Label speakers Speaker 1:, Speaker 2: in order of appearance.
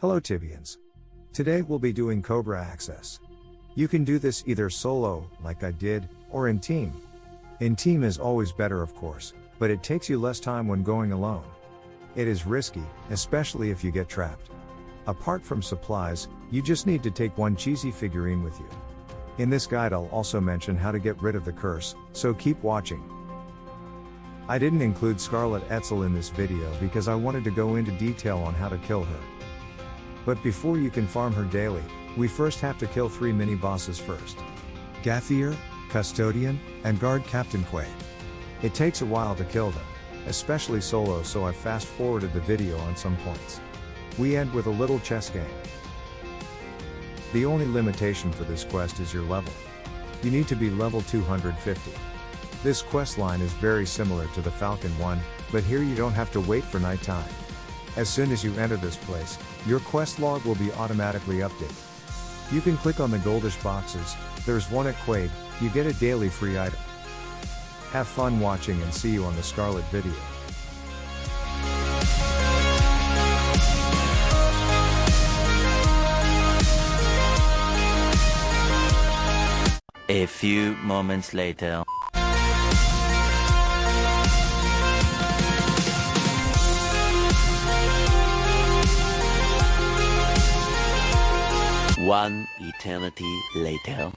Speaker 1: Hello Tibians. Today we'll be doing Cobra Access. You can do this either solo, like I did, or in team. In team is always better of course, but it takes you less time when going alone. It is risky, especially if you get trapped. Apart from supplies, you just need to take one cheesy figurine with you. In this guide I'll also mention how to get rid of the curse, so keep watching. I didn't include Scarlett Etzel in this video because I wanted to go into detail on how to kill her. But before you can farm her daily, we first have to kill three mini bosses first. Gathier, Custodian, and Guard Captain Quaid. It takes a while to kill them, especially solo so I fast forwarded the video on some points. We end with a little chess game. The only limitation for this quest is your level. You need to be level 250. This quest line is very similar to the Falcon one, but here you don't have to wait for nighttime. As soon as you enter this place, your quest log will be automatically updated. You can click on the goldish boxes, there's one at Quaid, you get a daily free item. Have fun watching and see you on the Scarlett video.
Speaker 2: A few moments later. One eternity later.